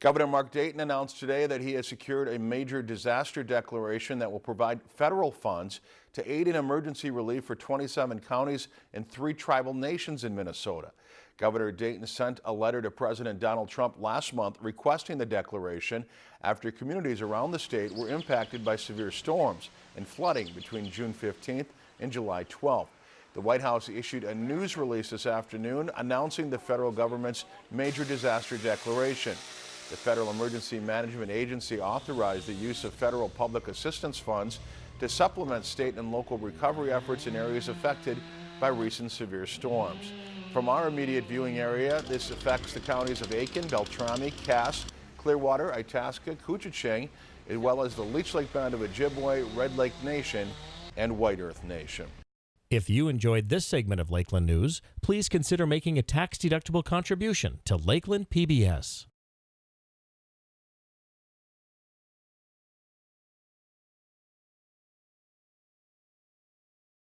Governor Mark Dayton announced today that he has secured a major disaster declaration that will provide federal funds to aid in emergency relief for 27 counties and three tribal nations in Minnesota. Governor Dayton sent a letter to President Donald Trump last month requesting the declaration after communities around the state were impacted by severe storms and flooding between June 15th and July 12th. The White House issued a news release this afternoon announcing the federal government's major disaster declaration. The Federal Emergency Management Agency authorized the use of federal public assistance funds to supplement state and local recovery efforts in areas affected by recent severe storms. From our immediate viewing area, this affects the counties of Aitkin, Beltrami, Cass, Clearwater, Itasca, Koochiching, as well as the Leech Lake Band of Ojibwe, Red Lake Nation, and White Earth Nation. If you enjoyed this segment of Lakeland News, please consider making a tax-deductible contribution to Lakeland PBS.